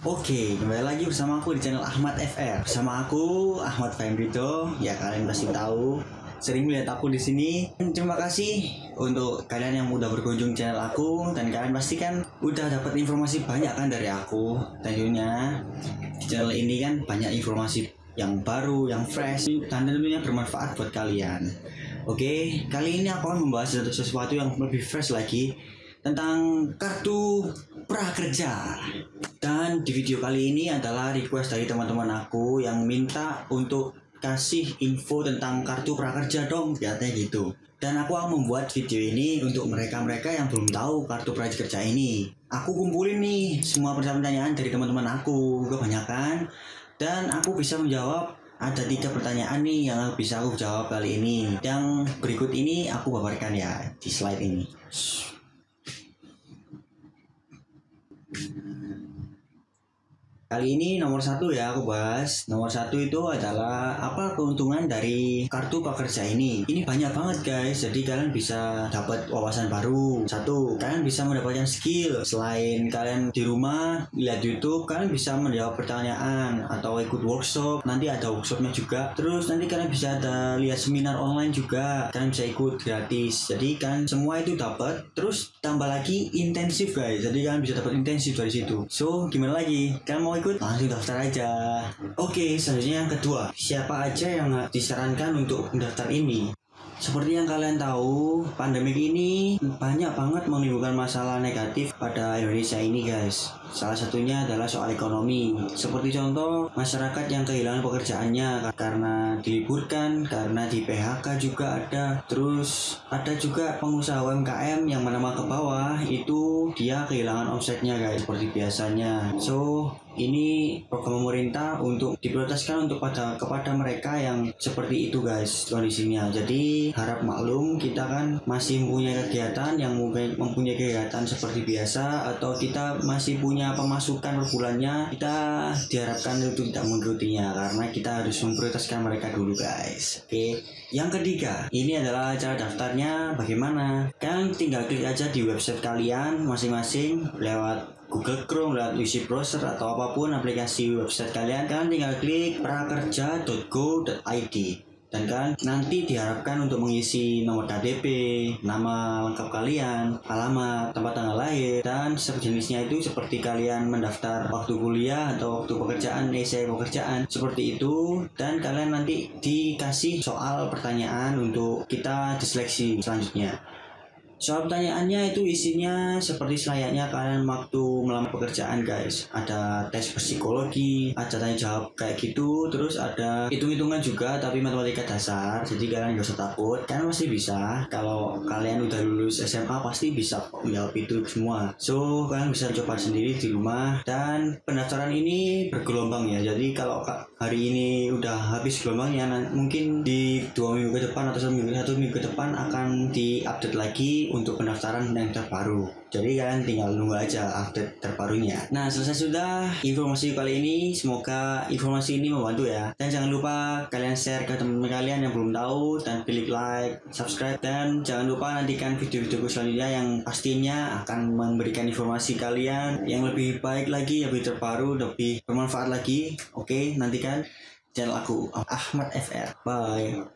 Oke, kembali lagi bersama aku di channel Ahmad FR. Bersama aku Ahmad Fahimrito. Ya kalian pasti tahu, sering melihat aku di sini. Terima kasih untuk kalian yang udah berkunjung channel aku dan kalian pasti kan udah dapat informasi banyak kan dari aku. Tentunya di channel ini kan banyak informasi yang baru, yang fresh dan tentunya bermanfaat buat kalian. Oke, kali ini aku akan membahas sesuatu yang lebih fresh lagi tentang kartu prakerja. Dan di video kali ini adalah request dari teman-teman aku yang minta untuk kasih info tentang kartu prakerja dong, katanya gitu. Dan aku akan membuat video ini untuk mereka-mereka yang belum tahu kartu prakerja ini. Aku kumpulin nih semua pertanyaan dari teman-teman aku, kebanyakan. Dan aku bisa menjawab ada tiga pertanyaan nih yang bisa aku jawab kali ini. Yang berikut ini aku paparkan ya di slide ini. Thank you. Kali ini nomor satu ya aku bahas. Nomor satu itu adalah apa keuntungan dari kartu pekerja ini. Ini banyak banget guys. Jadi kalian bisa dapat wawasan baru. Satu, kalian bisa mendapatkan skill. Selain kalian di rumah lihat YouTube, kalian bisa menjawab pertanyaan atau ikut workshop. Nanti ada workshopnya juga. Terus nanti kalian bisa ada lihat seminar online juga. Kalian bisa ikut gratis. Jadi kan semua itu dapat. Terus tambah lagi intensif guys. Jadi kalian bisa dapat intensif dari situ. So gimana lagi? Kalian mau ikut langsung daftar aja oke selanjutnya yang kedua siapa aja yang disarankan untuk mendaftar ini seperti yang kalian tahu, pandemi ini banyak banget menimbulkan masalah negatif pada Indonesia ini guys. Salah satunya adalah soal ekonomi. Seperti contoh, masyarakat yang kehilangan pekerjaannya karena diliburkan, karena di PHK juga ada. Terus ada juga pengusaha UMKM yang menengah ke bawah itu dia kehilangan omsetnya guys seperti biasanya. So, ini program pemerintah untuk diprioritaskan untuk pada kepada mereka yang seperti itu guys kondisinya. Jadi harap maklum kita kan masih mempunyai kegiatan yang mempunyai kegiatan seperti biasa atau kita masih punya pemasukan per bulannya kita diharapkan untuk tidak mengikutinya karena kita harus memprioritaskan mereka dulu guys oke yang ketiga ini adalah cara daftarnya bagaimana kalian tinggal klik aja di website kalian masing-masing lewat Google Chrome lewat UC browser atau apa pun aplikasi website kalian kalian tinggal klik prakerja.go.id dan kan nanti diharapkan untuk mengisi nomor KTP, nama lengkap kalian, alamat, tempat tanggal lahir, dan sejenisnya itu seperti kalian mendaftar waktu kuliah atau waktu pekerjaan, essay pekerjaan, seperti itu, dan kalian nanti dikasih soal pertanyaan untuk kita diseleksi selanjutnya. Soal pertanyaannya itu isinya seperti selayaknya kalian waktu melamar pekerjaan guys. Ada tes psikologi, ada tanya jawab kayak gitu, terus ada hitung-hitungan juga tapi matematika dasar. Jadi kalian gak usah takut, kalian pasti bisa. Kalau kalian udah lulus SMA pasti bisa menjawab itu semua. So kalian bisa coba sendiri di rumah dan pendaftaran ini bergelombang ya. Jadi kalau hari ini udah habis gelombangnya, mungkin di dua minggu ke depan atau satu minggu, satu minggu ke depan akan diupdate lagi untuk pendaftaran yang terbaru. Jadi kalian tinggal nunggu aja update terbarunya. Nah selesai sudah informasi kali ini. Semoga informasi ini membantu ya. Dan jangan lupa kalian share ke teman-teman kalian yang belum tahu dan klik like, subscribe dan jangan lupa nantikan video-video selanjutnya yang pastinya akan memberikan informasi kalian yang lebih baik lagi, lebih terbaru, lebih bermanfaat lagi. Oke, nantikan channel aku Ahmad FR. Bye.